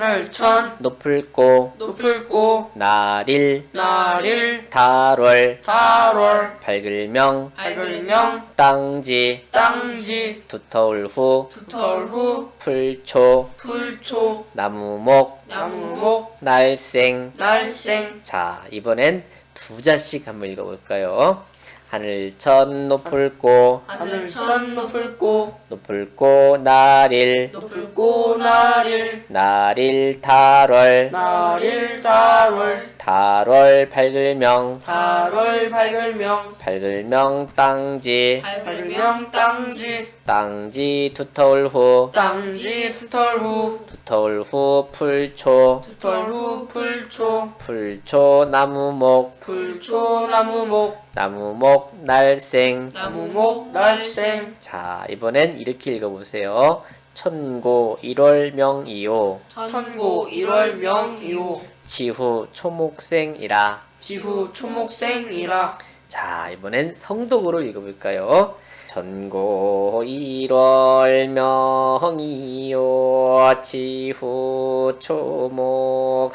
하늘천 높을고 높을고 나릴 나릴 달월 달월 밝을명 밝을명 땅지 땅지 두터울 후 두털 후 풀초 풀초 나무목 나무목 날생 날생 자 이번엔 두 자씩 한번 읽어볼까요? 하늘 천 높을고 하늘 천 높을고 높을고 나릴 높을고 나릴 나릴 달월 나릴 달 월. 달월 밝을명. 달월 밝을명. 밝을명 땅지. 밝을명 땅지. 땅지 두터울 후. 땅지 두털 후. 두터울 후 풀초. 두털 후 풀초. 풀초 나무목. 풀초 나무목. 나무목 날생. 나무목 날생. 자 이번엔 이렇게 읽어보세요. 천고 1월 명이요. 천고 1월 명이오 지후 초목생이라. 지후 초목생이라. 자 이번엔 성독으로 읽어볼까요? 천고 1월 명이요 지후 초목생이라.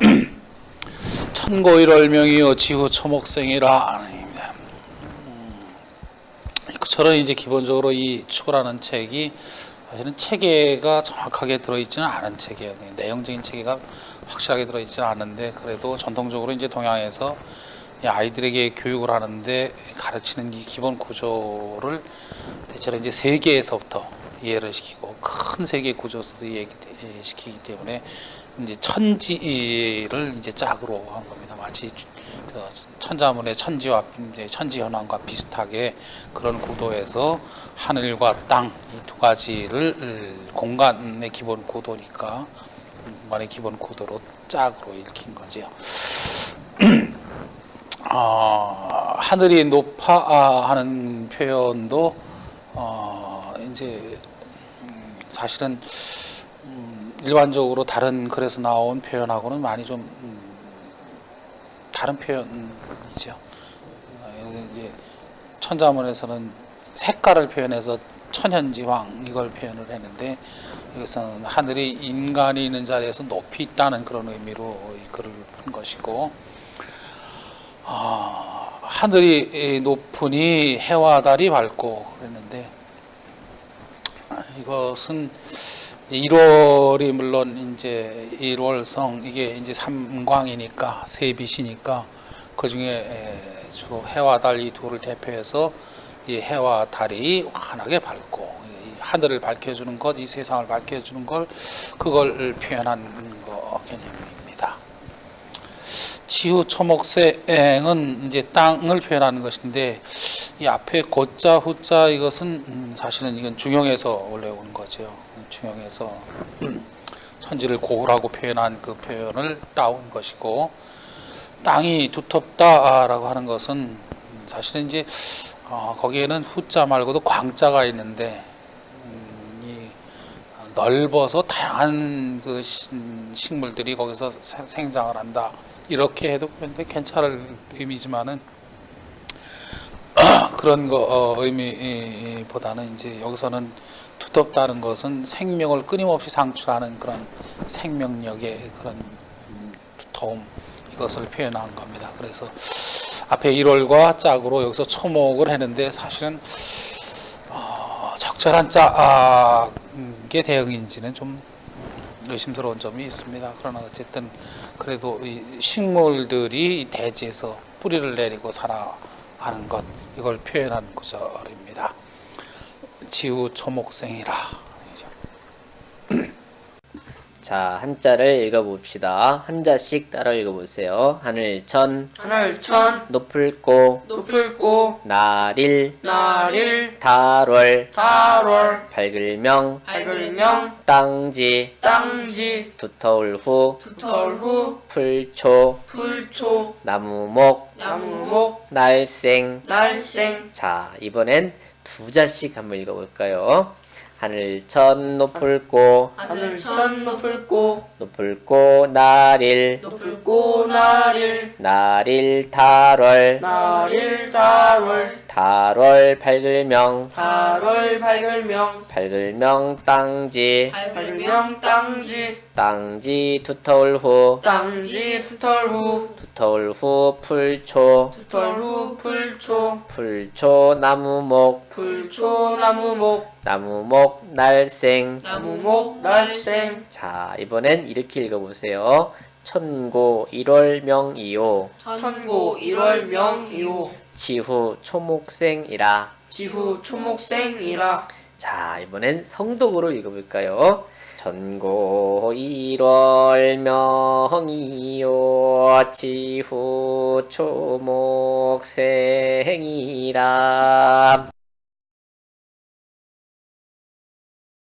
천고 1월명이요 지후 초목생이라 아닙니다. 음, 저는 이제 기본적으로 이 초라는 책이 사실은 체계가 정확하게 들어있지는 않은 책이에요. 내용적인 체계가 확실하게 들어있지는 않은데 그래도 전통적으로 이제 동양에서 이 아이들에게 교육을 하는데 가르치는 이 기본 구조를 대체로 이제 세계에서부터 이해를 시키고 큰 세계 구조에서도 이해시키기 때문에 이제 천지를 이제 짝으로 한 겁니다. 마치 저 천자문의 천지와 천지 현황과 비슷하게 그런 구도에서 하늘과 땅 이 두 가지를 공간의 기본 구도니까 공간의 기본 구도로 짝으로 읽힌 거죠. 어, 하늘이 높아 아, 하는 표현도 어, 이제 음, 사실은 음, 일반적으로 다른 글에서 나온 표현하고는 많이 좀 음, 다른 표현이죠. 어, 이제 천자문에서는 색깔을 표현해서 천현지황 이걸 표현을 했는데 여기서는 하늘이 인간이 있는 자리에서 높이 있다는 그런 의미로 이 글을 푼 것이고 아, 하늘이 높으니 해와 달이 밝고 그랬는데 아, 이것은 1월이 물론 이제 1월성 이게 이제 삼광이니까 세빛이니까 그 중에 주로 해와 달 이 둘을 대표해서 이 해와 달이 환하게 밝고 이 하늘을 밝혀주는 것, 이 세상을 밝혀주는 걸 그걸 표현한 거 개념입니다. 지후 초목생은 이제 땅을 표현하는 것인데 이 앞에 고자 후자 이것은 음, 사실은 이건 중용에서 원래 온 거죠. 중용에서 천지를 고우라고 표현한 그 표현을 따온 것이고 땅이 두텁다라고 하는 것은 사실은 이제 어, 거기에는 후자 말고도 광자가 있는데 음, 이 넓어서 다양한 그 식물들이 거기서 생장을 한다. 이렇게 해도 괜찮을 의미지만은 그런 거 어, 의미보다는 이제 여기서는 두텁다는 것은 생명을 끊임없이 상출하는 그런 생명력의 그런 두터움 이것을 표현한 겁니다. 그래서 앞에 1월과 짝으로 여기서 초목을 했는데 사실은 어, 적절한 짝의 대응인지는 좀 의심스러운 점이 있습니다. 그러나 어쨌든 그래도 이 식물들이 대지에서 뿌리를 내리고 살아 가는 것 이걸 표현한 구절입니다. 지우 초목생이라 자 한자를 읽어봅시다. 한자씩 따라 읽어보세요. 하늘천 하늘천 높을고 높을고 나릴 나릴 달월 달월 밝을명 밝을명 땅지 땅지 두터울 후 두털 후 풀초 풀초 나무목 나무목 날생. 날생. 자 이번엔 두 자씩 한번 읽어볼까요 하늘 천 높을고 하늘 천 높을고 높을고 나릴 높을고 나릴 나릴 달월 나릴 달월 달월 밝을명. 달월 밝을명. 밝을명 땅지. 밝을명 땅지. 땅지 두터울 후. 땅지 투털 후. 두터울 후 풀초. 투털 후 풀초. 풀초 나무목. 풀초 나무목. 나무목 날생. 나무목 날생. 자 이번엔 이렇게 읽어보세요. 천고 1월 명이요. 천고 1월 명이오 지후 초목생이라. 지후 초목생이라. 자 이번엔 성독으로 읽어볼까요? 천고 1월 명이요 지후 초목생이라